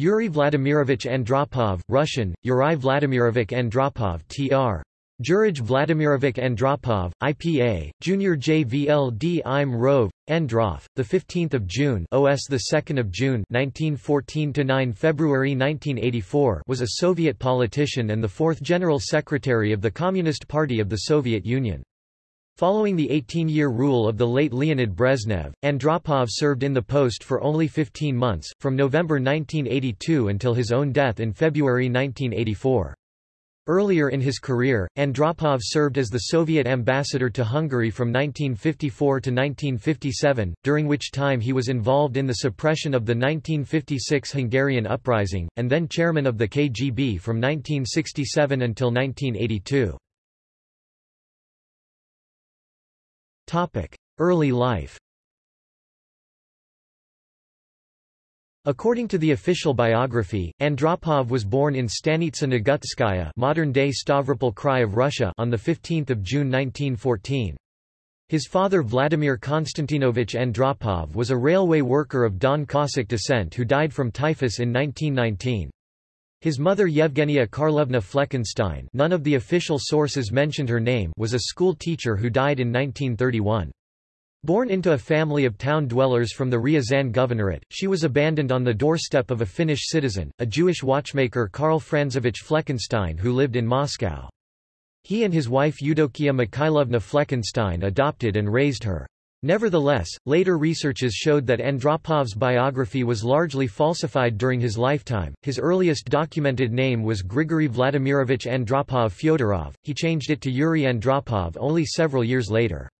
Yuri Vladimirovich Andropov, Russian, Yuri Vladimirovich Andropov tr. Jurij Vladimirovich Andropov, IPA, Junior JVLD im Rove, Androv, the 15th of June, OS the 2nd of June, 1914 to 9 February 1984, was a Soviet politician and the fourth General Secretary of the Communist Party of the Soviet Union. Following the 18-year rule of the late Leonid Brezhnev, Andropov served in the post for only 15 months, from November 1982 until his own death in February 1984. Earlier in his career, Andropov served as the Soviet ambassador to Hungary from 1954 to 1957, during which time he was involved in the suppression of the 1956 Hungarian uprising, and then chairman of the KGB from 1967 until 1982. Early life According to the official biography, Andropov was born in Stanitsa Nagutskaya modern-day Stavropol Krai of Russia on 15 June 1914. His father Vladimir Konstantinovich Andropov was a railway worker of Don Cossack descent who died from typhus in 1919. His mother Yevgenia Karlovna Fleckenstein none of the official sources mentioned her name was a school teacher who died in 1931. Born into a family of town dwellers from the Ryazan Governorate, she was abandoned on the doorstep of a Finnish citizen, a Jewish watchmaker Karl Franzovich Fleckenstein who lived in Moscow. He and his wife Eudokia Mikhailovna Fleckenstein adopted and raised her. Nevertheless, later researches showed that Andropov's biography was largely falsified during his lifetime. His earliest documented name was Grigory Vladimirovich Andropov Fyodorov, he changed it to Yuri Andropov only several years later.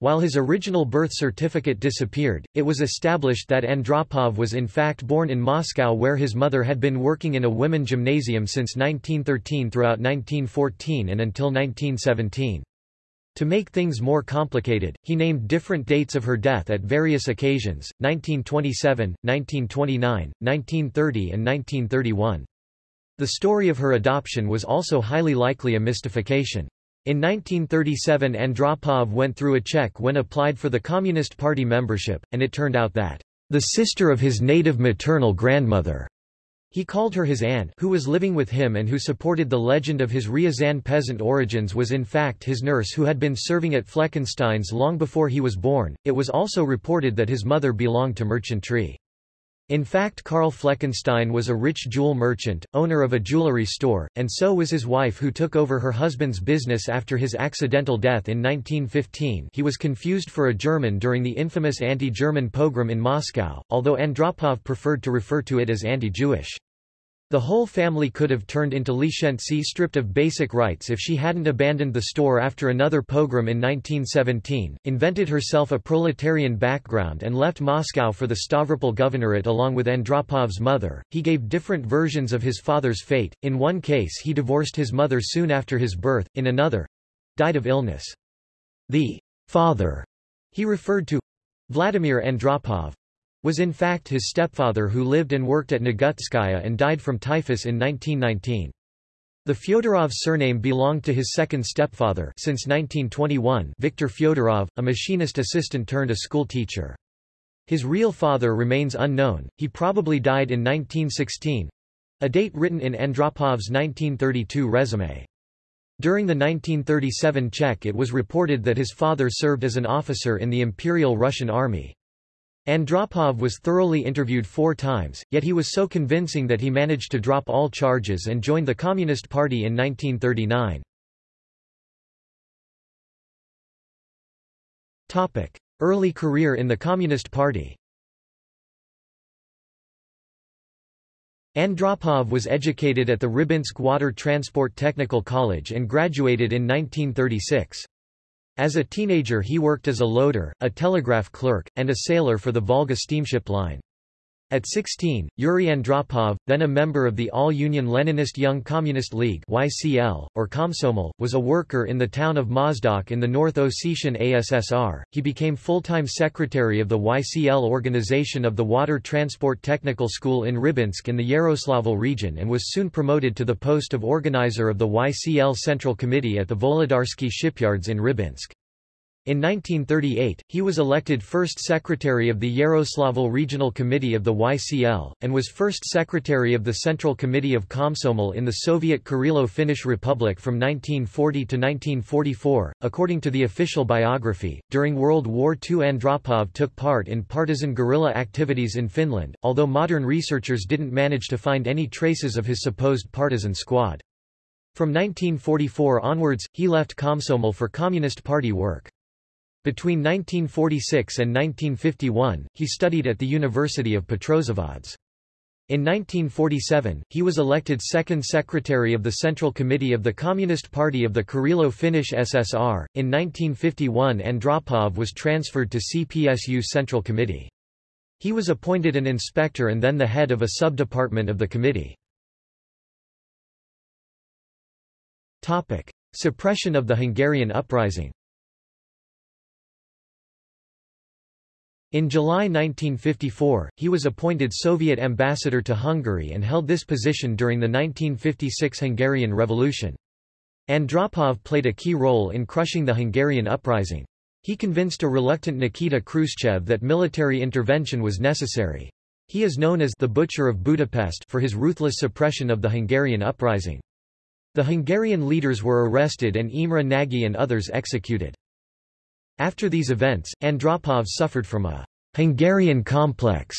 While his original birth certificate disappeared, it was established that Andropov was in fact born in Moscow where his mother had been working in a women gymnasium since 1913 throughout 1914 and until 1917. To make things more complicated, he named different dates of her death at various occasions, 1927, 1929, 1930 and 1931. The story of her adoption was also highly likely a mystification. In 1937 Andropov went through a check when applied for the Communist Party membership, and it turned out that, "...the sister of his native maternal grandmother." He called her his aunt who was living with him and who supported the legend of his Ryazan peasant origins was in fact his nurse who had been serving at Fleckenstein's long before he was born. It was also reported that his mother belonged to merchantry. In fact Karl Fleckenstein was a rich jewel merchant, owner of a jewelry store, and so was his wife who took over her husband's business after his accidental death in 1915 he was confused for a German during the infamous anti-German pogrom in Moscow, although Andropov preferred to refer to it as anti-Jewish. The whole family could have turned into Lishentsy stripped of basic rights if she hadn't abandoned the store after another pogrom in 1917, invented herself a proletarian background and left Moscow for the Stavropol Governorate along with Andropov's mother. He gave different versions of his father's fate, in one case he divorced his mother soon after his birth, in another—died of illness. The father he referred to, Vladimir Andropov, was in fact his stepfather who lived and worked at Nagutskaya and died from typhus in 1919. The Fyodorov surname belonged to his second stepfather since 1921 Viktor Fyodorov, a machinist assistant turned a school teacher. His real father remains unknown, he probably died in 1916—a date written in Andropov's 1932 resume. During the 1937 check it was reported that his father served as an officer in the Imperial Russian Army. Andropov was thoroughly interviewed four times, yet he was so convincing that he managed to drop all charges and joined the Communist Party in 1939. Early career in the Communist Party Andropov was educated at the Rybinsk Water Transport Technical College and graduated in 1936. As a teenager he worked as a loader, a telegraph clerk, and a sailor for the Volga steamship line. At 16, Yuri Andropov, then a member of the All-Union Leninist Young Communist League YCL, or Komsomol, was a worker in the town of Mozdok in the North Ossetian ASSR. He became full-time secretary of the YCL organization of the Water Transport Technical School in Rybinsk in the Yaroslavl region and was soon promoted to the post of organizer of the YCL Central Committee at the Volodarsky shipyards in Rybinsk. In 1938, he was elected first secretary of the Yaroslavl Regional Committee of the YCL, and was first secretary of the Central Committee of Komsomol in the Soviet Karelo-Finnish Republic from 1940 to 1944. According to the official biography, during World War II Andropov took part in partisan guerrilla activities in Finland, although modern researchers didn't manage to find any traces of his supposed partisan squad. From 1944 onwards, he left Komsomol for Communist Party work. Between 1946 and 1951, he studied at the University of Petrozavodsk. In 1947, he was elected second secretary of the Central Committee of the Communist Party of the Karelo-Finnish SSR. In 1951 Andropov was transferred to CPSU Central Committee. He was appointed an inspector and then the head of a sub-department of the committee. Topic: Suppression of the Hungarian uprising. In July 1954, he was appointed Soviet ambassador to Hungary and held this position during the 1956 Hungarian Revolution. Andropov played a key role in crushing the Hungarian uprising. He convinced a reluctant Nikita Khrushchev that military intervention was necessary. He is known as the Butcher of Budapest for his ruthless suppression of the Hungarian uprising. The Hungarian leaders were arrested and Imre Nagy and others executed. After these events, Andropov suffered from a Hungarian complex.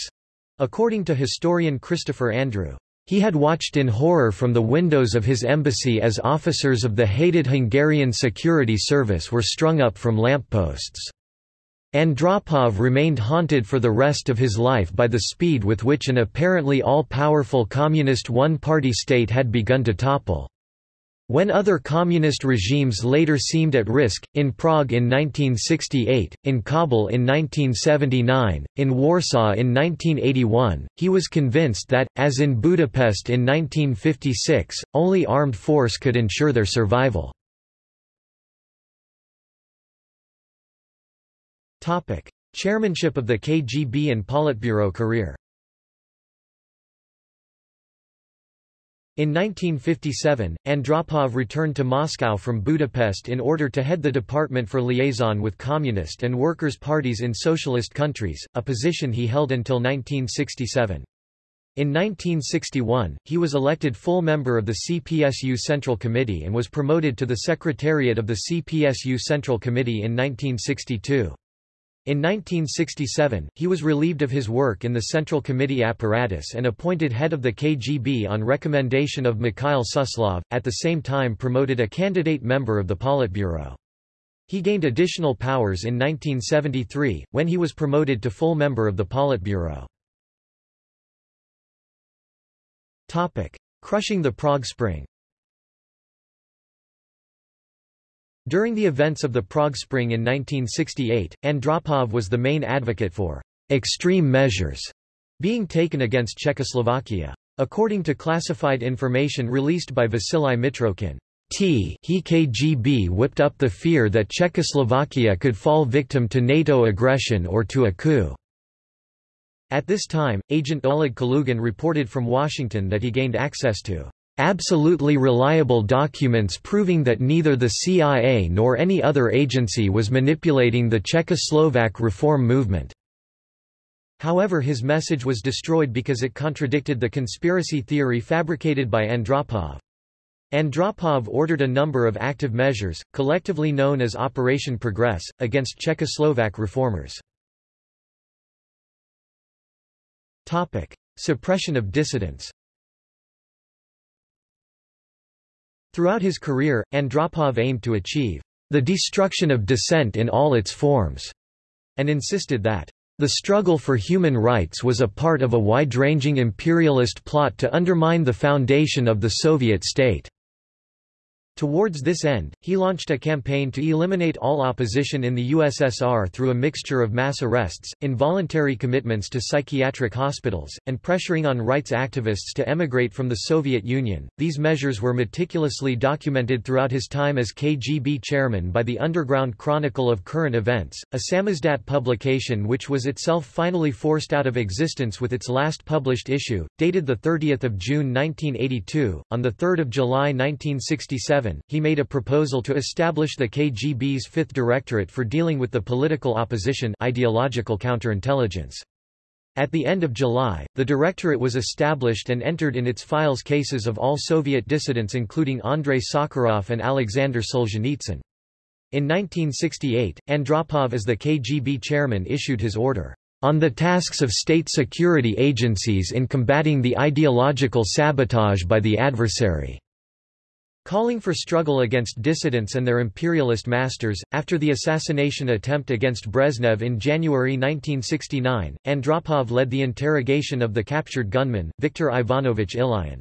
According to historian Christopher Andrew, he had watched in horror from the windows of his embassy as officers of the hated Hungarian security service were strung up from lampposts. Andropov remained haunted for the rest of his life by the speed with which an apparently all-powerful communist one-party state had begun to topple. When other communist regimes later seemed at risk, in Prague in 1968, in Kabul in 1979, in Warsaw in 1981, he was convinced that, as in Budapest in 1956, only armed force could ensure their survival. Chairmanship of the KGB and Politburo career In 1957, Andropov returned to Moscow from Budapest in order to head the Department for Liaison with Communist and Workers' Parties in Socialist countries, a position he held until 1967. In 1961, he was elected full member of the CPSU Central Committee and was promoted to the Secretariat of the CPSU Central Committee in 1962. In 1967, he was relieved of his work in the Central Committee apparatus and appointed head of the KGB on recommendation of Mikhail Suslov, at the same time promoted a candidate member of the Politburo. He gained additional powers in 1973, when he was promoted to full member of the Politburo. Crushing the Prague Spring During the events of the Prague Spring in 1968, Andropov was the main advocate for extreme measures being taken against Czechoslovakia. According to classified information released by Vasily Mitrokhin, T he KGB whipped up the fear that Czechoslovakia could fall victim to NATO aggression or to a coup. At this time, agent Oleg Kalugin reported from Washington that he gained access to absolutely reliable documents proving that neither the CIA nor any other agency was manipulating the Czechoslovak reform movement. However his message was destroyed because it contradicted the conspiracy theory fabricated by Andropov. Andropov ordered a number of active measures, collectively known as Operation Progress, against Czechoslovak reformers. Suppression of dissidents Throughout his career, Andropov aimed to achieve the destruction of dissent in all its forms, and insisted that the struggle for human rights was a part of a wide-ranging imperialist plot to undermine the foundation of the Soviet state. Towards this end, he launched a campaign to eliminate all opposition in the USSR through a mixture of mass arrests, involuntary commitments to psychiatric hospitals, and pressuring on rights activists to emigrate from the Soviet Union. These measures were meticulously documented throughout his time as KGB chairman by the Underground Chronicle of Current Events, a samizdat publication which was itself finally forced out of existence with its last published issue, dated 30 June 1982. On 3 July 1967 1967, he made a proposal to establish the KGB's Fifth Directorate for dealing with the political opposition ideological counterintelligence. At the end of July, the Directorate was established and entered in its files cases of all Soviet dissidents including Andrei Sakharov and Alexander Solzhenitsyn. In 1968, Andropov as the KGB chairman issued his order, "...on the tasks of state security agencies in combating the ideological sabotage by the adversary." Calling for struggle against dissidents and their imperialist masters, after the assassination attempt against Brezhnev in January 1969, Andropov led the interrogation of the captured gunman, Viktor Ivanovich Ilyin.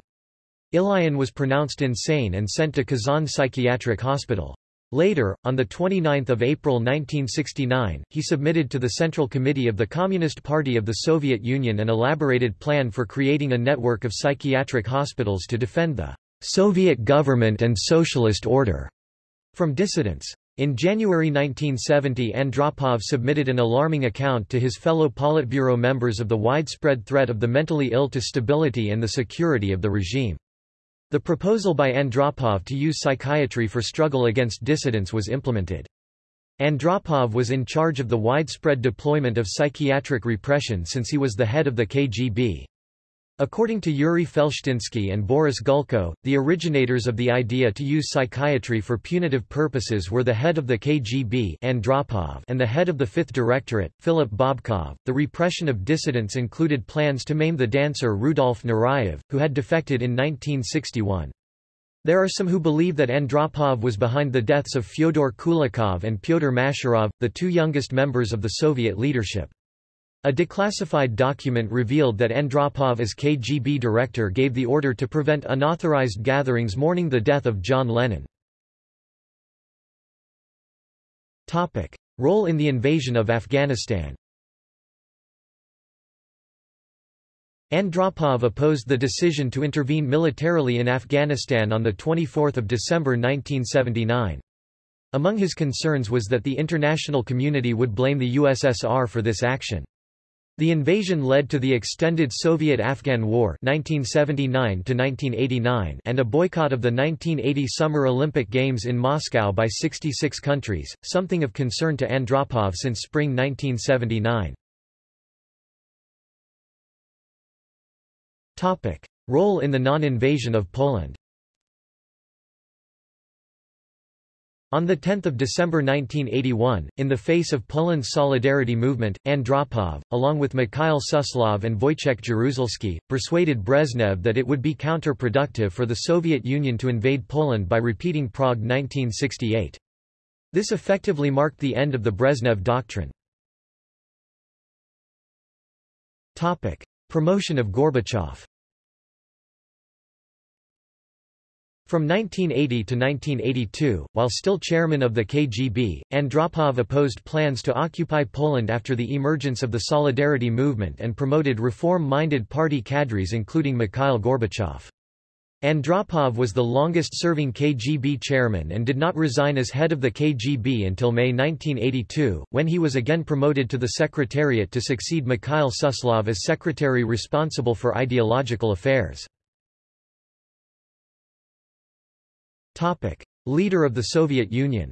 Ilyin was pronounced insane and sent to Kazan Psychiatric Hospital. Later, on 29 April 1969, he submitted to the Central Committee of the Communist Party of the Soviet Union an elaborated plan for creating a network of psychiatric hospitals to defend the Soviet government and socialist order from dissidents. In January 1970 Andropov submitted an alarming account to his fellow Politburo members of the widespread threat of the mentally ill to stability and the security of the regime. The proposal by Andropov to use psychiatry for struggle against dissidents was implemented. Andropov was in charge of the widespread deployment of psychiatric repression since he was the head of the KGB. According to Yuri Felshtinsky and Boris Gulko, the originators of the idea to use psychiatry for punitive purposes were the head of the KGB Andropov and the head of the Fifth Directorate, Philip Bobkov. The repression of dissidents included plans to maim the dancer Rudolf Nureyev, who had defected in 1961. There are some who believe that Andropov was behind the deaths of Fyodor Kulakov and Pyotr Masharov, the two youngest members of the Soviet leadership. A declassified document revealed that Andropov as KGB director gave the order to prevent unauthorized gatherings mourning the death of John Lennon. Role in the invasion of Afghanistan Andropov opposed the decision to intervene militarily in Afghanistan on 24 December 1979. Among his concerns was that the international community would blame the USSR for this action. The invasion led to the extended Soviet-Afghan War 1979 and a boycott of the 1980 Summer Olympic Games in Moscow by 66 countries, something of concern to Andropov since spring 1979. Role in the non-invasion of Poland On 10 December 1981, in the face of Poland's solidarity movement, Andropov, along with Mikhail Suslov and Wojciech Jaruzelski, persuaded Brezhnev that it would be counterproductive for the Soviet Union to invade Poland by repeating Prague 1968. This effectively marked the end of the Brezhnev Doctrine. Promotion of Gorbachev From 1980 to 1982, while still chairman of the KGB, Andropov opposed plans to occupy Poland after the emergence of the Solidarity movement and promoted reform-minded party cadres including Mikhail Gorbachev. Andropov was the longest-serving KGB chairman and did not resign as head of the KGB until May 1982, when he was again promoted to the Secretariat to succeed Mikhail Suslov as secretary responsible for ideological affairs. Topic. Leader of the Soviet Union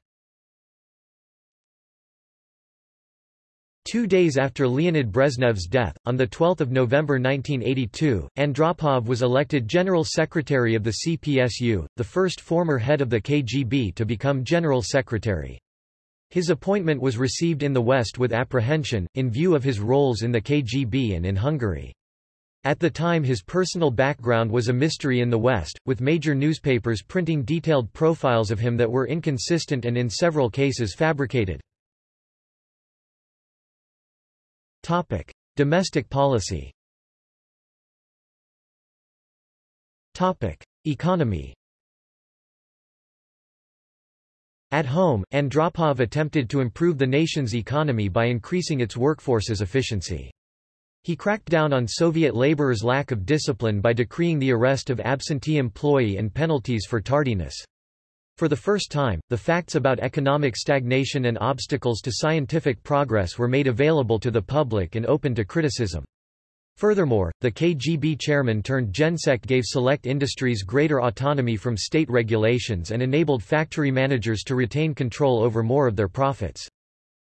Two days after Leonid Brezhnev's death, on 12 November 1982, Andropov was elected General Secretary of the CPSU, the first former head of the KGB to become General Secretary. His appointment was received in the West with apprehension, in view of his roles in the KGB and in Hungary. At the time his personal background was a mystery in the West, with major newspapers printing detailed profiles of him that were inconsistent and in several cases fabricated. Topic: Domestic policy. Topic: Economy. At home, Andropov attempted to improve the nation's economy by increasing its workforce's efficiency. He cracked down on Soviet laborers' lack of discipline by decreeing the arrest of absentee employee and penalties for tardiness. For the first time, the facts about economic stagnation and obstacles to scientific progress were made available to the public and open to criticism. Furthermore, the KGB chairman turned Gensec gave select industries greater autonomy from state regulations and enabled factory managers to retain control over more of their profits.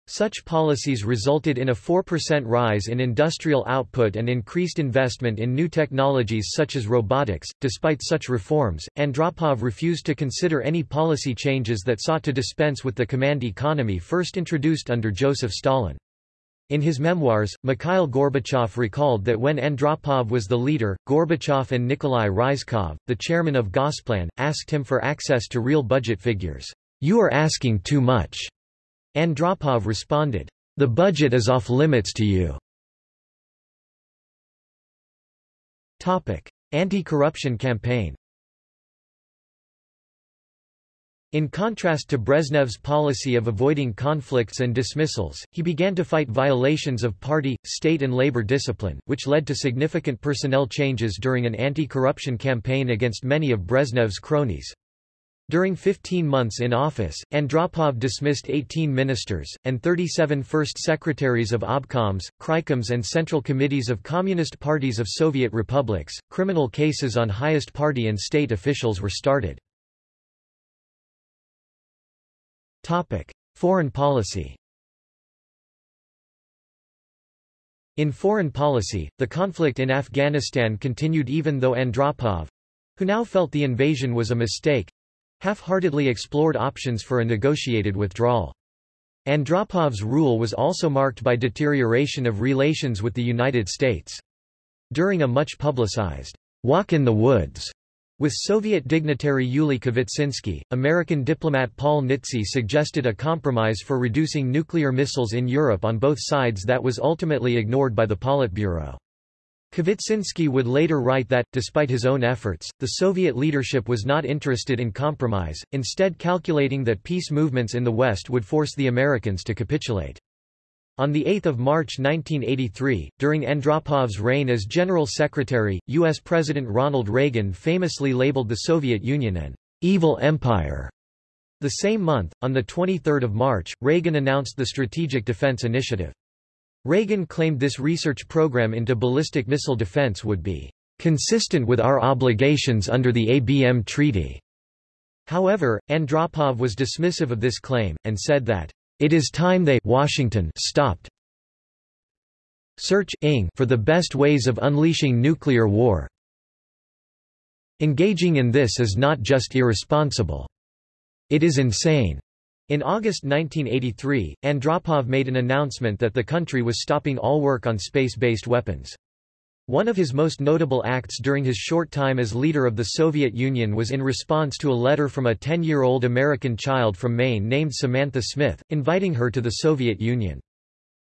Such policies resulted in a 4% rise in industrial output and increased investment in new technologies such as robotics. Despite such reforms, Andropov refused to consider any policy changes that sought to dispense with the command economy first introduced under Joseph Stalin. In his memoirs, Mikhail Gorbachev recalled that when Andropov was the leader, Gorbachev and Nikolai Ryzhkov, the chairman of Gosplan, asked him for access to real budget figures. You are asking too much. Andropov responded, The budget is off limits to you. Anti-corruption campaign in contrast to Brezhnev's policy of avoiding conflicts and dismissals, he began to fight violations of party, state and labor discipline, which led to significant personnel changes during an anti-corruption campaign against many of Brezhnev's cronies. During 15 months in office, Andropov dismissed 18 ministers, and 37 first secretaries of obkoms, kraikoms and central committees of communist parties of Soviet republics. Criminal cases on highest party and state officials were started. Foreign policy In foreign policy, the conflict in Afghanistan continued even though Andropov—who now felt the invasion was a mistake—half-heartedly explored options for a negotiated withdrawal. Andropov's rule was also marked by deterioration of relations with the United States. During a much publicized walk in the woods with Soviet dignitary Yuli Kvitsinski, American diplomat Paul Nitze suggested a compromise for reducing nuclear missiles in Europe on both sides that was ultimately ignored by the Politburo. Kvitsinski would later write that, despite his own efforts, the Soviet leadership was not interested in compromise, instead calculating that peace movements in the West would force the Americans to capitulate. On 8 March 1983, during Andropov's reign as General Secretary, U.S. President Ronald Reagan famously labeled the Soviet Union an evil empire. The same month, on 23 March, Reagan announced the Strategic Defense Initiative. Reagan claimed this research program into ballistic missile defense would be consistent with our obligations under the ABM Treaty. However, Andropov was dismissive of this claim, and said that it is time they Washington stopped searching for the best ways of unleashing nuclear war. Engaging in this is not just irresponsible. It is insane. In August 1983, Andropov made an announcement that the country was stopping all work on space-based weapons. One of his most notable acts during his short time as leader of the Soviet Union was in response to a letter from a 10-year-old American child from Maine named Samantha Smith, inviting her to the Soviet Union.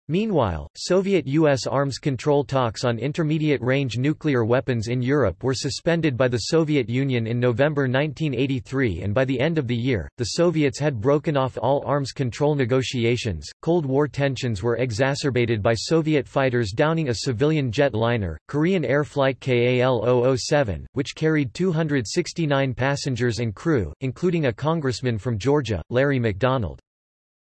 Meanwhile, Soviet-U.S. arms control talks on intermediate-range nuclear weapons in Europe were suspended by the Soviet Union in November 1983 and by the end of the year, the Soviets had broken off all arms control negotiations. Cold War tensions were exacerbated by Soviet fighters downing a civilian jet liner, Korean Air Flight KAL-007, which carried 269 passengers and crew, including a congressman from Georgia, Larry McDonald.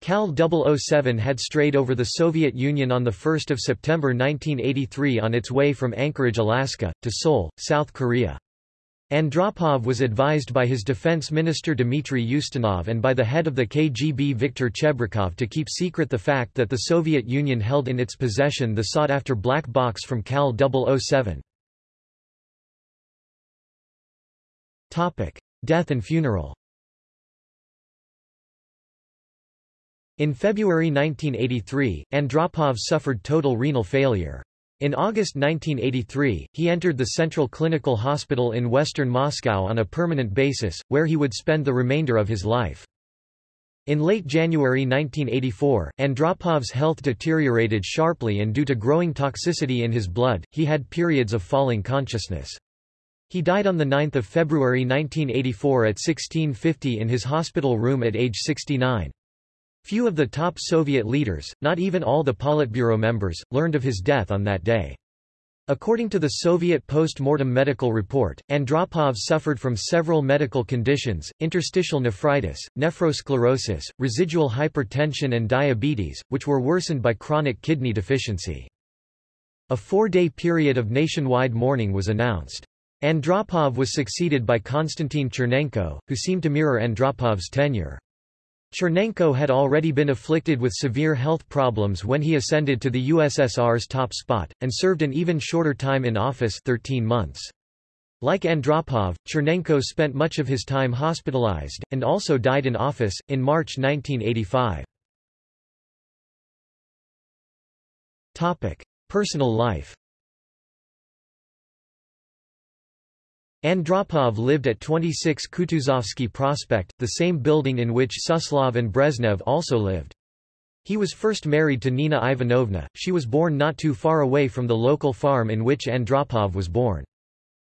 KAL 007 had strayed over the Soviet Union on 1 September 1983 on its way from Anchorage, Alaska, to Seoul, South Korea. Andropov was advised by his defense minister Dmitry Ustinov and by the head of the KGB Viktor Chebrikov to keep secret the fact that the Soviet Union held in its possession the sought-after black box from KAL 007. Death and funeral In February 1983, Andropov suffered total renal failure. In August 1983, he entered the Central Clinical Hospital in western Moscow on a permanent basis, where he would spend the remainder of his life. In late January 1984, Andropov's health deteriorated sharply and due to growing toxicity in his blood, he had periods of falling consciousness. He died on 9 February 1984 at 1650 in his hospital room at age 69. Few of the top Soviet leaders, not even all the Politburo members, learned of his death on that day. According to the Soviet post-mortem medical report, Andropov suffered from several medical conditions, interstitial nephritis, nephrosclerosis, residual hypertension and diabetes, which were worsened by chronic kidney deficiency. A four-day period of nationwide mourning was announced. Andropov was succeeded by Konstantin Chernenko, who seemed to mirror Andropov's tenure. Chernenko had already been afflicted with severe health problems when he ascended to the USSR's top spot, and served an even shorter time in office 13 months. Like Andropov, Chernenko spent much of his time hospitalized, and also died in office, in March 1985. Personal life Andropov lived at 26 Kutuzovsky Prospect, the same building in which Suslov and Brezhnev also lived. He was first married to Nina Ivanovna, she was born not too far away from the local farm in which Andropov was born.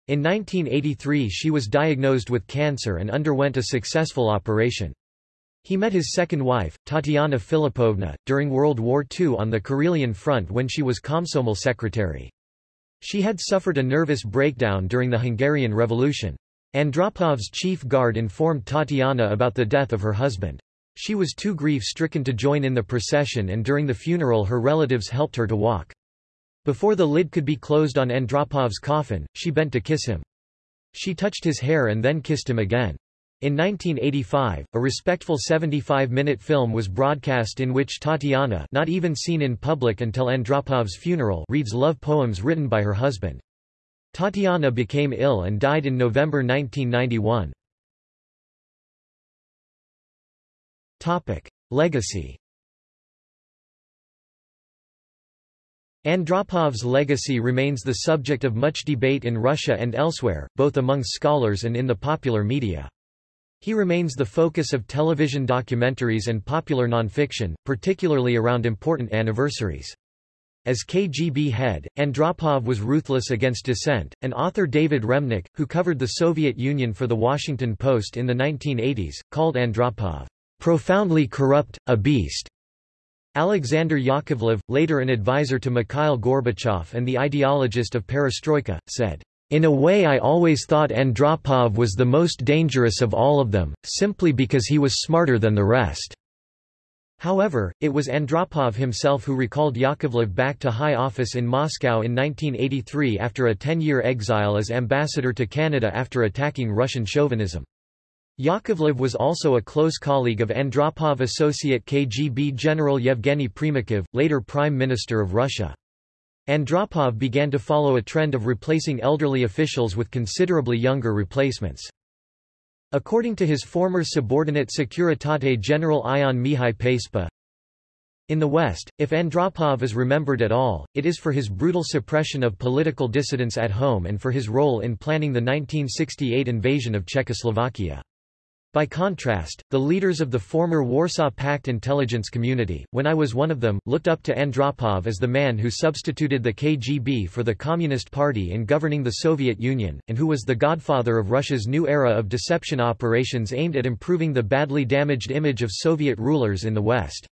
In 1983 she was diagnosed with cancer and underwent a successful operation. He met his second wife, Tatiana Filipovna, during World War II on the Karelian front when she was Komsomol secretary. She had suffered a nervous breakdown during the Hungarian Revolution. Andropov's chief guard informed Tatiana about the death of her husband. She was too grief-stricken to join in the procession and during the funeral her relatives helped her to walk. Before the lid could be closed on Andropov's coffin, she bent to kiss him. She touched his hair and then kissed him again. In 1985, a respectful 75-minute film was broadcast in which Tatiana not even seen in public until Andropov's funeral reads love poems written by her husband. Tatiana became ill and died in November 1991. Legacy Andropov's legacy remains the subject of much debate in Russia and elsewhere, both among scholars and in the popular media. He remains the focus of television documentaries and popular nonfiction, particularly around important anniversaries. As KGB head, Andropov was ruthless against dissent. and author David Remnick, who covered the Soviet Union for The Washington Post in the 1980s, called Andropov profoundly corrupt, a beast. Alexander Yakovlev, later an advisor to Mikhail Gorbachev and the ideologist of perestroika, said, in a way I always thought Andropov was the most dangerous of all of them, simply because he was smarter than the rest. However, it was Andropov himself who recalled Yakovlev back to high office in Moscow in 1983 after a 10-year exile as ambassador to Canada after attacking Russian chauvinism. Yakovlev was also a close colleague of Andropov associate KGB General Yevgeny Primakov, later Prime Minister of Russia. Andropov began to follow a trend of replacing elderly officials with considerably younger replacements. According to his former subordinate Securitate General Ion Mihai Pacepa, in the West, if Andropov is remembered at all, it is for his brutal suppression of political dissidents at home and for his role in planning the 1968 invasion of Czechoslovakia. By contrast, the leaders of the former Warsaw Pact intelligence community, when I was one of them, looked up to Andropov as the man who substituted the KGB for the Communist Party in governing the Soviet Union, and who was the godfather of Russia's new era of deception operations aimed at improving the badly damaged image of Soviet rulers in the West.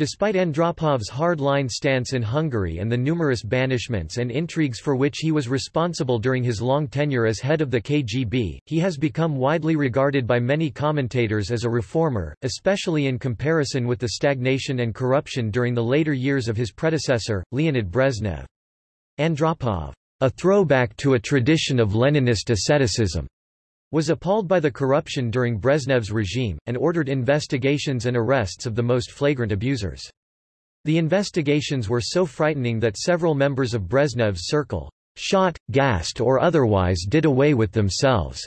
Despite Andropov's hard-line stance in Hungary and the numerous banishments and intrigues for which he was responsible during his long tenure as head of the KGB, he has become widely regarded by many commentators as a reformer, especially in comparison with the stagnation and corruption during the later years of his predecessor, Leonid Brezhnev. Andropov, a throwback to a tradition of Leninist asceticism, was appalled by the corruption during Brezhnev's regime, and ordered investigations and arrests of the most flagrant abusers. The investigations were so frightening that several members of Brezhnev's circle shot, gassed or otherwise did away with themselves.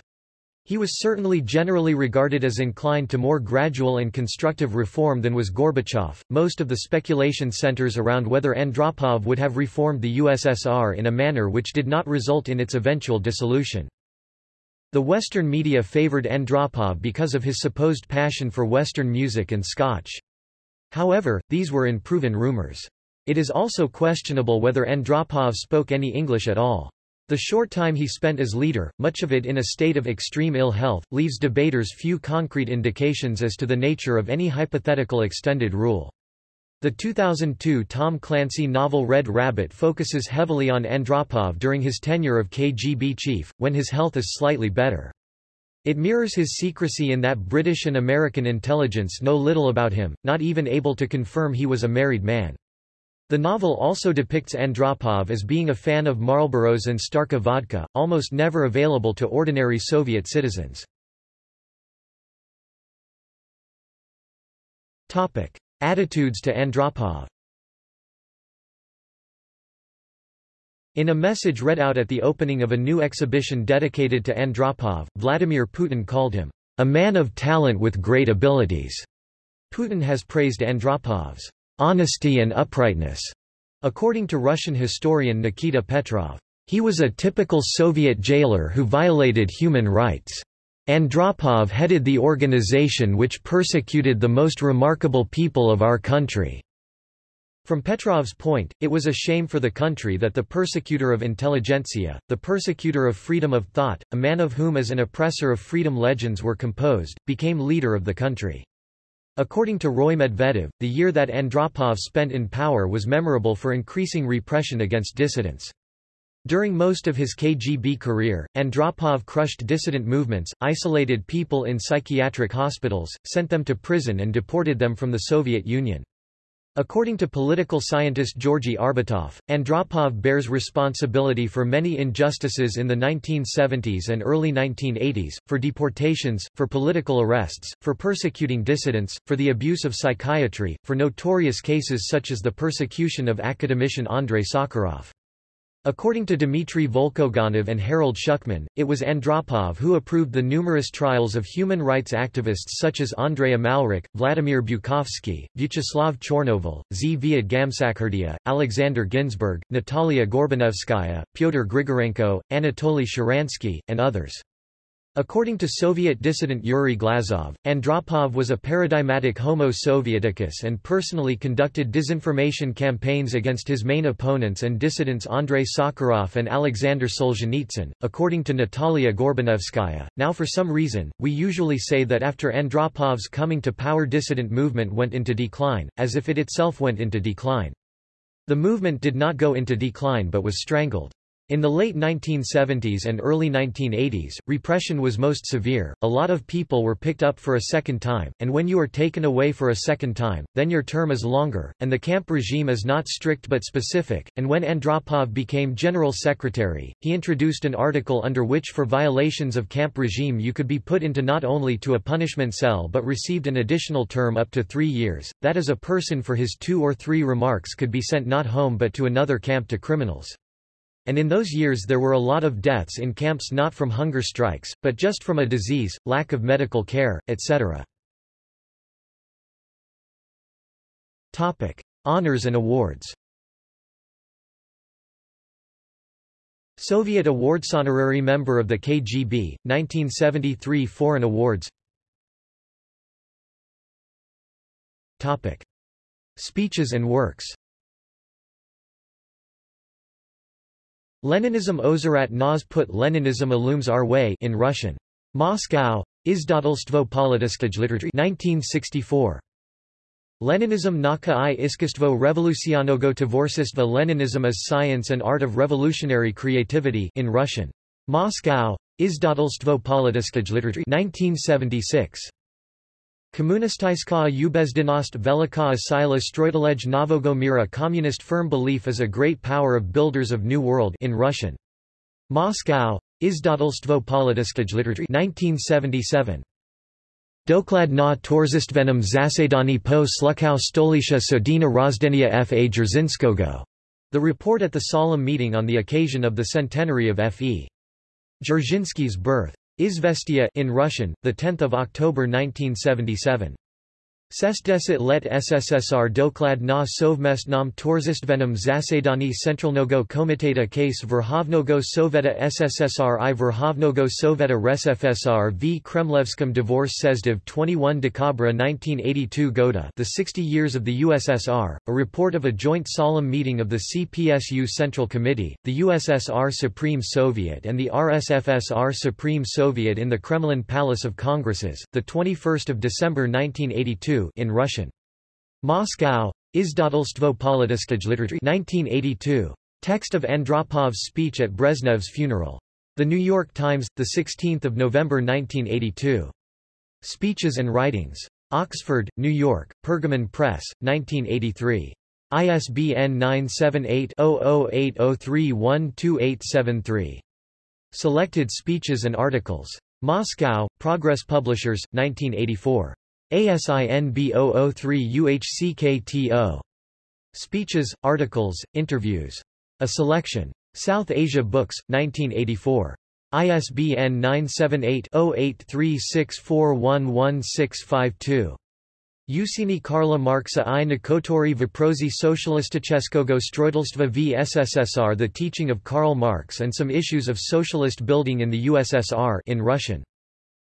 He was certainly generally regarded as inclined to more gradual and constructive reform than was Gorbachev. Most of the speculation centers around whether Andropov would have reformed the USSR in a manner which did not result in its eventual dissolution. The Western media favored Andropov because of his supposed passion for Western music and Scotch. However, these were unproven rumors. It is also questionable whether Andropov spoke any English at all. The short time he spent as leader, much of it in a state of extreme ill health, leaves debaters few concrete indications as to the nature of any hypothetical extended rule. The 2002 Tom Clancy novel Red Rabbit focuses heavily on Andropov during his tenure of KGB chief, when his health is slightly better. It mirrors his secrecy in that British and American intelligence know little about him, not even able to confirm he was a married man. The novel also depicts Andropov as being a fan of Marlboros and Starka vodka, almost never available to ordinary Soviet citizens. Attitudes to Andropov In a message read out at the opening of a new exhibition dedicated to Andropov, Vladimir Putin called him, "...a man of talent with great abilities." Putin has praised Andropov's honesty and uprightness. According to Russian historian Nikita Petrov, he was a typical Soviet jailer who violated human rights. Andropov headed the organization which persecuted the most remarkable people of our country. From Petrov's point, it was a shame for the country that the persecutor of intelligentsia, the persecutor of freedom of thought, a man of whom as an oppressor of freedom legends were composed, became leader of the country. According to Roy Medvedev, the year that Andropov spent in power was memorable for increasing repression against dissidents. During most of his KGB career, Andropov crushed dissident movements, isolated people in psychiatric hospitals, sent them to prison and deported them from the Soviet Union. According to political scientist Georgy Arbatov, Andropov bears responsibility for many injustices in the 1970s and early 1980s, for deportations, for political arrests, for persecuting dissidents, for the abuse of psychiatry, for notorious cases such as the persecution of academician Andrei Sakharov. According to Dmitry Volkogonov and Harold Shukman, it was Andropov who approved the numerous trials of human rights activists such as Andrei Amalrik, Vladimir Bukovsky, Vyacheslav Chornovil, Zviad Gamsakhurdia, Alexander Ginzburg, Natalia Gorbanevskaya, Pyotr Grigorenko, Anatoly Sharansky, and others. According to Soviet dissident Yuri Glazov, Andropov was a paradigmatic homo sovieticus and personally conducted disinformation campaigns against his main opponents and dissidents Andrei Sakharov and Alexander Solzhenitsyn. According to Natalia Gorbanevskaya, now for some reason, we usually say that after Andropov's coming to power dissident movement went into decline, as if it itself went into decline. The movement did not go into decline but was strangled. In the late 1970s and early 1980s, repression was most severe, a lot of people were picked up for a second time, and when you are taken away for a second time, then your term is longer, and the camp regime is not strict but specific, and when Andropov became general secretary, he introduced an article under which for violations of camp regime you could be put into not only to a punishment cell but received an additional term up to three years, that is a person for his two or three remarks could be sent not home but to another camp to criminals. And in those years there were a lot of deaths in camps not from hunger strikes, but just from a disease, lack of medical care, etc. Topic: Honors and awards. Soviet Awards honorary member of the KGB 1973 Foreign Awards Topic Speeches and works Leninism Ozerat nas put Leninism illumines our way in Russian. Moscow. Izdatelstvo politiskoj literatry 1964. Leninism naka i iskistvo revolucionogo tvorstva Leninism as science and art of revolutionary creativity in Russian. Moscow. Izdatelstvo politiskoj literatry 1976. Komunistická ubezdenost veliká sila stroitelej nového mira Communist firm belief is a great power of builders of New World in Russian. Moscow, Izdatelstvo politiskej literatury 1977. Doklad na torzistvenom zasedani po slukau stolicha sodina Razdenia F. A. Jerzinskogo. The report at the solemn meeting on the occasion of the centenary of F. E. Dzerzhinsky's birth. Izvestia in Russian, the 10th of October 1977. Sesdeset let SSSR doklad na sovmestnom torzistvenom zasadani Centralnogo Komiteta case Verhovnogo Soveta SSSR i Verhovnogo Soveta RSFSR v Kremlevskom divorce Sezdiv 21 Decabra 1982 Goda The 60 Years of the USSR, a report of a joint solemn meeting of the CPSU Central Committee, the USSR Supreme Soviet and the RSFSR Supreme Soviet in the Kremlin Palace of Congresses, 21 December 1982 in Russian. Moscow. Izdatelstvo politiskoj literatry 1982. Text of Andropov's speech at Brezhnev's funeral. The New York Times, 16 November 1982. Speeches and Writings. Oxford, New York, Pergamon Press, 1983. ISBN 978-0080312873. Selected speeches and articles. Moscow, Progress Publishers, 1984. ASIN B003UHCKTO. Speeches, articles, interviews. A selection. South Asia Books, 1984. ISBN 978-0836411652. Usini Karla Marksa i Nakotori Vprosi Socialisticheskogo Stroitelstva v SSSR The Teaching of Karl Marx and Some Issues of Socialist Building in the USSR in Russian.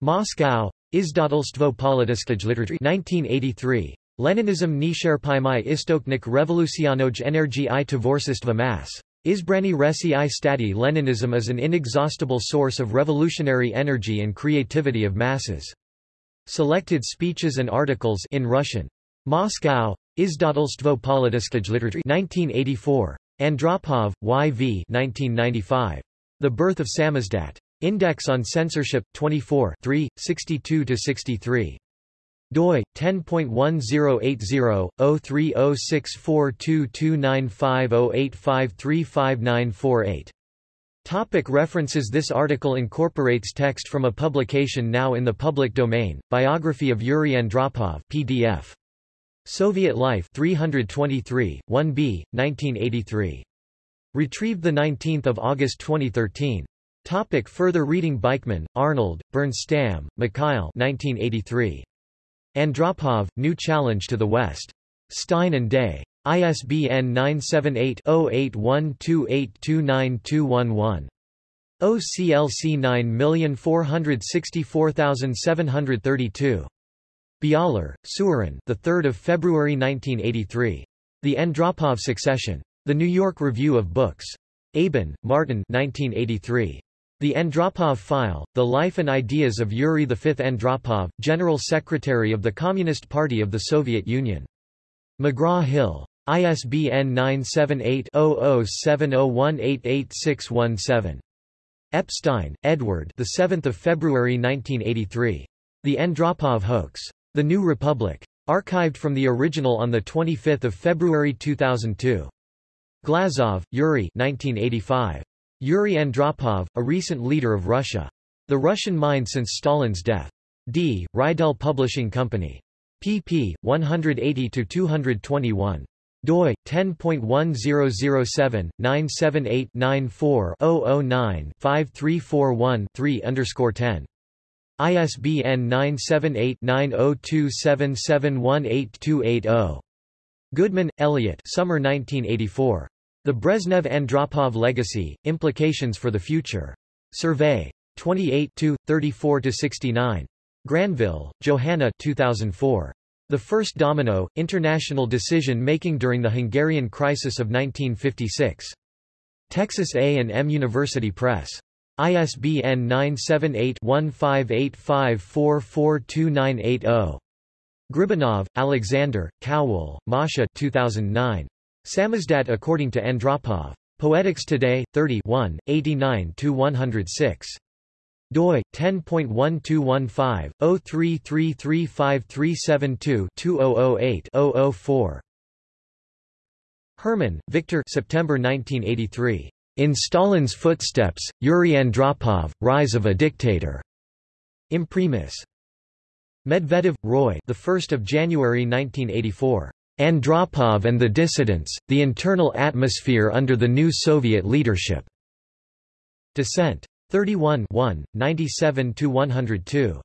Moscow, Izdatelstvo Politiskaj Literary 1983. Leninism Nisherpimai Istoknik Revolucionoj Energy i Tvorsistva Mass. Izbrani Resi i Stati Leninism is an inexhaustible source of revolutionary energy and creativity of masses. Selected speeches and articles in Russian. Moscow, Izdatelstvo Politiskaj Literary 1984. Andropov, Y.V. 1995. The Birth of Samizdat. Index on Censorship, 24 3, 62–63 doi 10.1080/030642295085359498 Topic references This article incorporates text from a publication now in the public domain, Biography of Yuri Andropov PDF. Soviet Life 323, 1b, 1983. Retrieved 19 August 2013. Topic further reading Beichman, Arnold, Bernstam, Mikhail 1983. Andropov, New Challenge to the West. Stein and Day. ISBN 978-0812829211. OCLC 9464732. Bialer, Seweryn, the 3rd of February 1983. The Andropov Succession. The New York Review of Books. Ebon, Martin 1983. The Andropov File, The Life and Ideas of Yuri V. Andropov, General Secretary of the Communist Party of the Soviet Union. McGraw-Hill. ISBN 978-0070188617. Epstein, Edward the 7th of February 1983. The Andropov Hoax. The New Republic. Archived from the original on 25 February 2002. Glazov, Yuri 1985. Yuri Andropov, a recent leader of Russia. The Russian Mind Since Stalin's Death. D. Reidel Publishing Company. pp. 180-221 doi 10.1007 978 94 009 5341 underscore 10 ISBN 978 9027718280 Goodman, Elliot Summer 1984 the Brezhnev-Andropov Legacy, Implications for the Future. Survey. 28 34–69. Granville, Johanna 2004. The First Domino, International Decision-Making During the Hungarian Crisis of 1956. Texas A&M University Press. ISBN 978-1585442980. Gribanov, Alexander, Kowell, Masha 2009. Samizdat according to Andropov. Poetics Today, 30 89–106 doi 10.1215 03335372 4 Herman, Victor September 1983. In Stalin's Footsteps, Yuri Andropov, Rise of a Dictator. Imprimis. Medvedev, Roy the 1st of January 1984. Andropov and the Dissidents, The Internal Atmosphere Under the New Soviet Leadership. Dissent. 31 1. 97–102.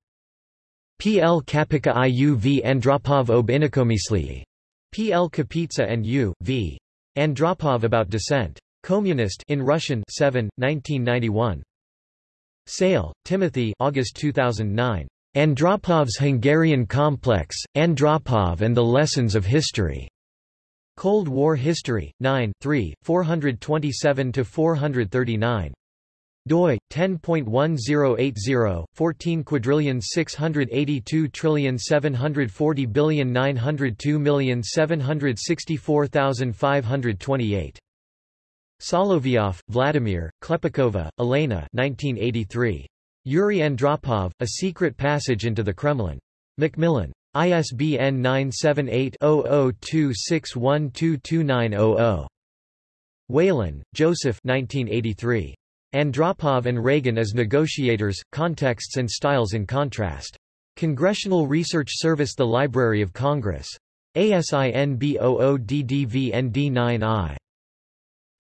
P. L. Kapitsa I. U. V. Andropov ob inakomislii. P. L. Kapitsa and U. V. Andropov about dissent. Communist in Russian 7, 1991. Sayle, Timothy August 2009. Andropov's Hungarian Complex, Andropov and the Lessons of History. Cold War History, 9 3, 427–439. doi 10.1080 14 quadrillion 682 trillion 740 billion 902 million 764,528 Solovyov, Vladimir, Klepikova, Elena 1983 Yuri Andropov, A Secret Passage into the Kremlin. Macmillan. ISBN 978-0026122900. Whelan, Joseph 1983. Andropov and Reagan as Negotiators, Contexts and Styles in Contrast. Congressional Research Service The Library of Congress. ASIN B00DDVND9I.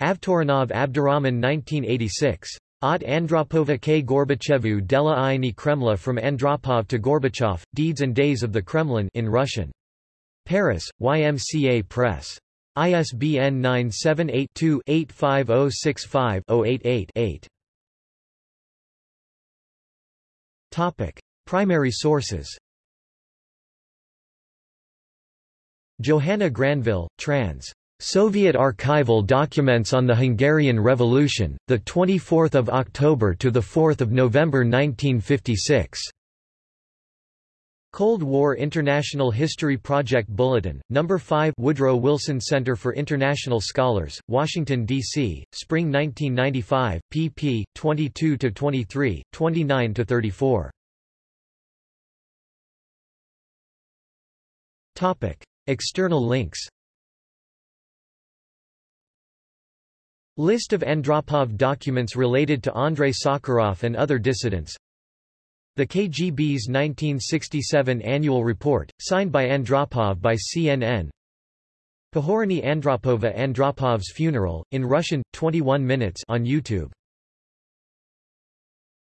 Avtorkhanov Abdurrahman 1986. Od Andropova k Gorbachevu dela Iani Kremla From Andropov to Gorbachev, Deeds and Days of the Kremlin in Russian. Paris, YMCA Press. ISBN 978-2-85065-088-8. Primary sources Johanna Granville, trans. Soviet archival documents on the Hungarian Revolution, the 24th of October to the 4th of November 1956. Cold War International History Project Bulletin, No. 5 Woodrow Wilson Center for International Scholars, Washington, D.C., Spring 1995, pp. 22–23, 29–34. External links List of Andropov documents related to Andrei Sakharov and other dissidents. The KGB's 1967 annual report, signed by Andropov by CNN Pohorony Andropova Andropov's funeral, in Russian, 21 minutes on YouTube